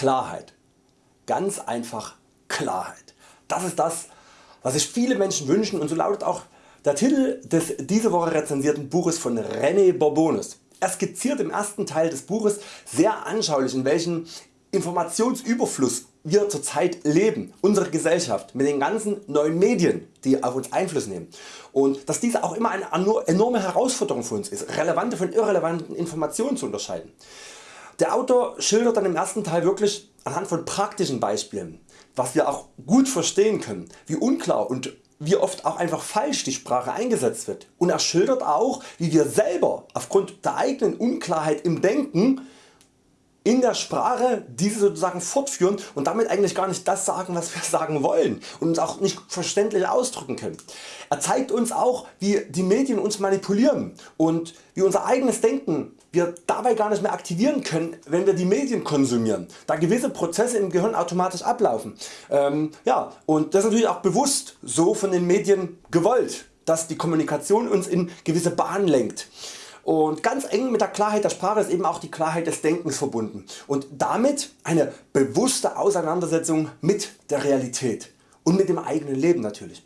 Klarheit. Ganz einfach Klarheit. Das ist das was sich viele Menschen wünschen und so lautet auch der Titel des diese Woche rezensierten Buches von René Borbonis. Er skizziert im ersten Teil des Buches sehr anschaulich in welchem Informationsüberfluss wir zurzeit leben, unsere Gesellschaft mit den ganzen neuen Medien die auf uns Einfluss nehmen und dass diese auch immer eine enorme Herausforderung für uns ist, relevante von irrelevanten Informationen zu unterscheiden. Der Autor schildert dann im ersten Teil wirklich anhand von praktischen Beispielen, was wir auch gut verstehen können, wie unklar und wie oft auch einfach falsch die Sprache eingesetzt wird. Und er schildert auch wie wir selber aufgrund der eigenen Unklarheit im Denken in der Sprache diese sozusagen fortführen und damit eigentlich gar nicht das sagen was wir sagen wollen und uns auch nicht verständlich ausdrücken können. Er zeigt uns auch wie die Medien uns manipulieren und wie unser eigenes Denken wir dabei gar nicht mehr aktivieren können wenn wir die Medien konsumieren, da gewisse Prozesse im Gehirn automatisch ablaufen. Ähm, ja, und das ist natürlich auch bewusst so von den Medien gewollt, dass die Kommunikation uns in gewisse Bahnen lenkt. Und ganz eng mit der Klarheit der Sprache ist eben auch die Klarheit des Denkens verbunden und damit eine bewusste Auseinandersetzung mit der Realität und mit dem eigenen Leben natürlich.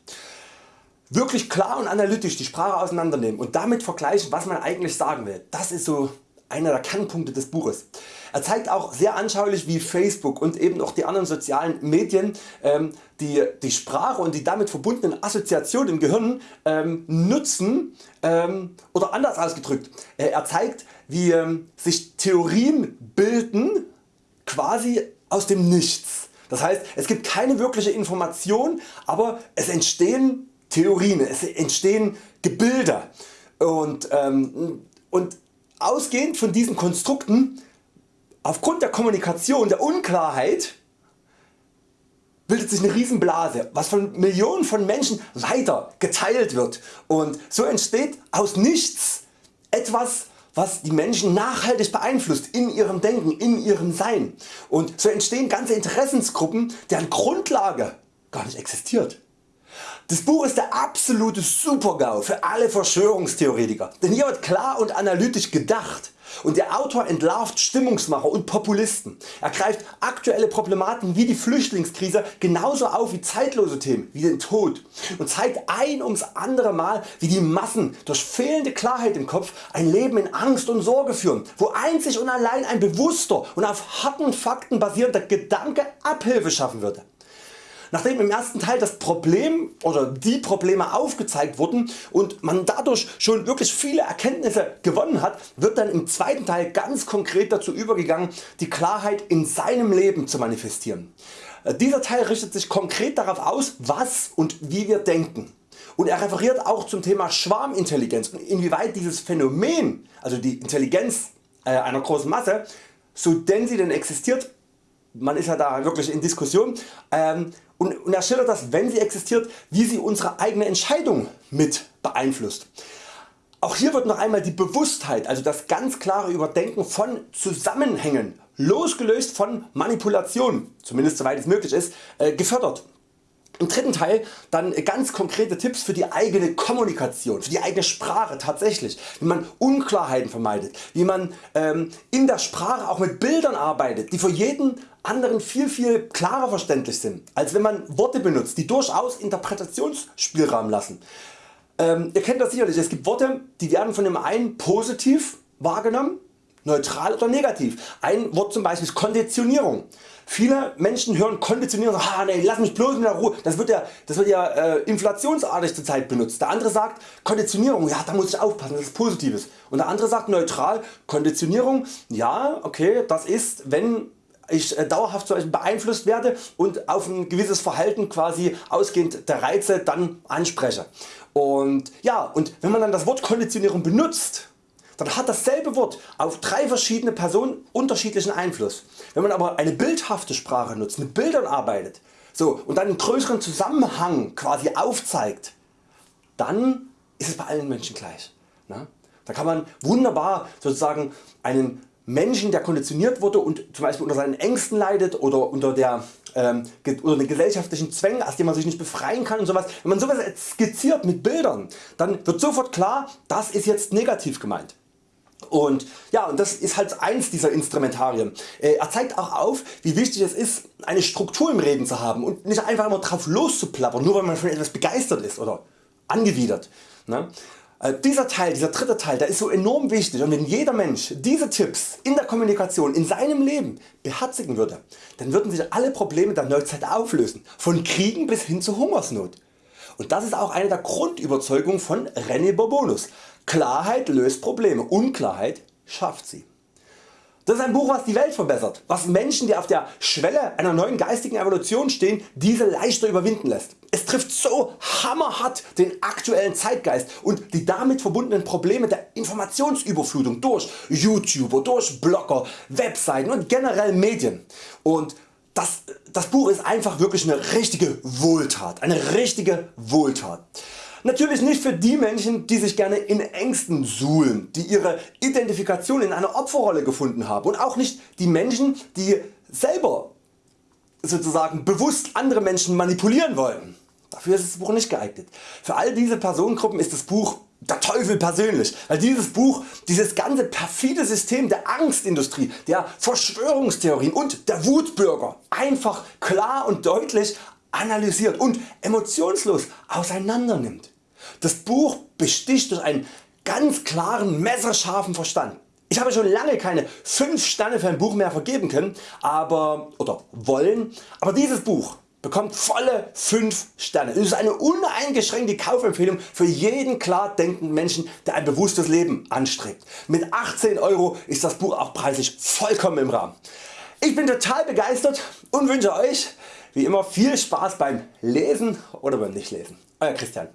Wirklich klar und analytisch die Sprache auseinandernehmen und damit vergleichen was man eigentlich sagen will, das ist so einer der Kernpunkte des Buches. Er zeigt auch sehr anschaulich wie Facebook und eben auch die anderen sozialen Medien ähm, die, die Sprache und die damit verbundenen Assoziationen im Gehirn ähm, nutzen ähm, oder anders ausgedrückt. Äh, er zeigt wie ähm, sich Theorien bilden quasi aus dem Nichts. Das heißt es gibt keine wirkliche Information aber es entstehen Theorien, es entstehen Gebilde und, ähm, und ausgehend von diesen Konstrukten aufgrund der Kommunikation, der Unklarheit bildet sich eine Riesenblase, was von Millionen von Menschen weiter geteilt wird und so entsteht aus nichts etwas was die Menschen nachhaltig beeinflusst in ihrem Denken, in ihrem Sein und so entstehen ganze Interessensgruppen deren Grundlage gar nicht existiert. Das Buch ist der absolute Supergau für alle Verschwörungstheoretiker, denn hier wird klar und analytisch gedacht und der Autor entlarvt Stimmungsmacher und Populisten. Er greift aktuelle Problematiken wie die Flüchtlingskrise genauso auf wie zeitlose Themen wie den Tod und zeigt ein ums andere Mal wie die Massen durch fehlende Klarheit im Kopf ein Leben in Angst und Sorge führen, wo einzig und allein ein bewusster und auf harten Fakten basierender Gedanke Abhilfe schaffen würde. Nachdem im ersten Teil das Problem oder die Probleme aufgezeigt wurden und man dadurch schon wirklich viele Erkenntnisse gewonnen hat, wird dann im zweiten Teil ganz konkret dazu übergegangen die Klarheit in seinem Leben zu manifestieren. Äh, dieser Teil richtet sich konkret darauf aus was und wie wir denken. Und er referiert auch zum Thema Schwarmintelligenz und inwieweit dieses Phänomen, also die Intelligenz äh, einer großen Masse, so denn sie denn existiert, man ist ja da wirklich in Diskussion, ähm, und, und er schildert das wenn sie existiert wie sie unsere eigene Entscheidung mit beeinflusst. Auch hier wird noch einmal die Bewusstheit, also das ganz klare Überdenken von Zusammenhängen, losgelöst von Manipulation, zumindest soweit es möglich ist, äh, gefördert. Im dritten Teil dann ganz konkrete Tipps für die eigene Kommunikation, für die eigene Sprache tatsächlich, wie man Unklarheiten vermeidet, wie man ähm, in der Sprache auch mit Bildern arbeitet, die für jeden anderen viel viel klarer verständlich sind, als wenn man Worte benutzt, die durchaus Interpretationsspielraum lassen. Ähm, ihr kennt das sicherlich, es gibt Worte die werden von dem einen positiv wahrgenommen, neutral oder negativ. Ein Wort zum Beispiel ist Konditionierung. Viele Menschen hören Konditionierung, ah, nee, lass mich bloß in der Ruhe, das wird ja, das wird ja äh, inflationsartig zurzeit benutzt. Der andere sagt Konditionierung, ja da muss ich aufpassen, das ist Positives. Und der andere sagt neutral, Konditionierung, ja okay, das ist wenn ich äh, dauerhaft beeinflusst werde und auf ein gewisses Verhalten quasi ausgehend der Reize dann anspreche. Und ja, und wenn man dann das Wort Konditionierung benutzt, dann hat dasselbe Wort auf drei verschiedene Personen unterschiedlichen Einfluss. Wenn man aber eine bildhafte Sprache nutzt, mit Bildern arbeitet so, und dann einen größeren Zusammenhang quasi aufzeigt, dann ist es bei allen Menschen gleich. Ne? Da kann man wunderbar sozusagen einen Menschen der konditioniert wurde und zum Beispiel unter seinen Ängsten leidet oder unter, der, ähm, unter den gesellschaftlichen Zwängen aus denen man sich nicht befreien kann und sowas. Wenn man sowas skizziert mit Bildern dann wird sofort klar das ist jetzt negativ gemeint. Und ja, und das ist halt eins dieser Instrumentarien. Äh, er zeigt auch auf wie wichtig es ist eine Struktur im Reden zu haben und nicht einfach immer drauf loszuplappern, nur weil man von etwas begeistert ist oder angewidert. Ne? Äh, dieser Teil, dieser dritte Teil, der ist so enorm wichtig und wenn jeder Mensch diese Tipps in der Kommunikation in seinem Leben beherzigen würde, dann würden sich alle Probleme der Neuzeit auflösen, von Kriegen bis hin zur Hungersnot. Und das ist auch eine der Grundüberzeugungen von René Bourbonus. Klarheit löst Probleme, Unklarheit schafft sie. Das ist ein Buch was die Welt verbessert, was Menschen die auf der Schwelle einer neuen geistigen Evolution stehen diese leichter überwinden lässt. Es trifft so hammerhart den aktuellen Zeitgeist und die damit verbundenen Probleme der Informationsüberflutung durch YouTuber, durch Blogger, Webseiten und generell Medien. Und das, das Buch ist einfach wirklich eine richtige Wohltat, eine richtige Wohltat. Natürlich nicht für die Menschen die sich gerne in Ängsten suhlen, die ihre Identifikation in einer Opferrolle gefunden haben und auch nicht die Menschen die selber sozusagen bewusst andere Menschen manipulieren wollen. Dafür ist das Buch nicht geeignet. Für all diese Personengruppen ist das Buch der Teufel persönlich, weil dieses Buch dieses ganze perfide System der Angstindustrie, der Verschwörungstheorien und der Wutbürger einfach klar und deutlich analysiert und emotionslos auseinander nimmt. Das Buch besticht durch einen ganz klaren messerscharfen Verstand. Ich habe schon lange keine 5 Sterne für ein Buch mehr vergeben können aber, oder wollen, aber dieses Buch bekommt volle 5 Sterne. Es ist eine uneingeschränkte Kaufempfehlung für jeden klar denkenden Menschen der ein bewusstes Leben anstrebt. Mit 18 Euro ist das Buch auch preislich vollkommen im Rahmen. Ich bin total begeistert und wünsche Euch wie immer viel Spaß beim Lesen oder beim Nichtlesen. Euer Christian.